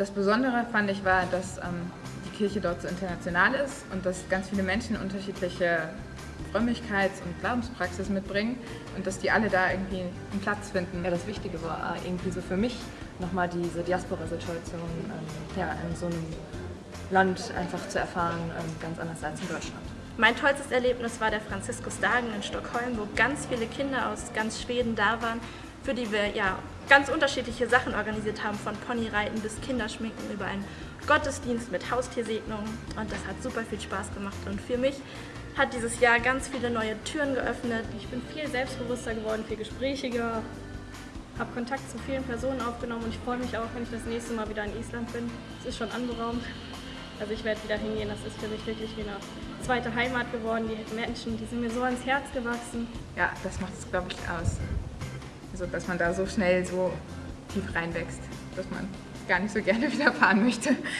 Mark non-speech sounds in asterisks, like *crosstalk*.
Das Besondere fand ich war, dass ähm, die Kirche dort so international ist und dass ganz viele Menschen unterschiedliche Frömmigkeits- und Glaubenspraxis mitbringen und dass die alle da irgendwie einen Platz finden. Ja, das Wichtige war irgendwie so für mich nochmal diese Diaspora-Situation ähm, ja, in so einem Land einfach zu erfahren, ähm, ganz anders als in Deutschland. Mein tollstes Erlebnis war der Franziskusdagen in Stockholm, wo ganz viele Kinder aus ganz Schweden da waren, für die wir ja ganz unterschiedliche Sachen organisiert haben, von Ponyreiten bis Kinderschminken über einen Gottesdienst mit Haustiersegnungen und das hat super viel Spaß gemacht und für mich hat dieses Jahr ganz viele neue Türen geöffnet. Ich bin viel selbstbewusster geworden, viel gesprächiger, habe Kontakt zu vielen Personen aufgenommen und ich freue mich auch, wenn ich das nächste Mal wieder in Island bin. Es ist schon anberaumt. Also ich werde wieder hingehen, das ist für mich wirklich wie eine zweite Heimat geworden. Die Menschen, die sind mir so ans Herz gewachsen. Ja, das macht es, glaube ich, aus. Also, dass man da so schnell so tief reinwächst, dass man gar nicht so gerne *laughs* wieder fahren möchte.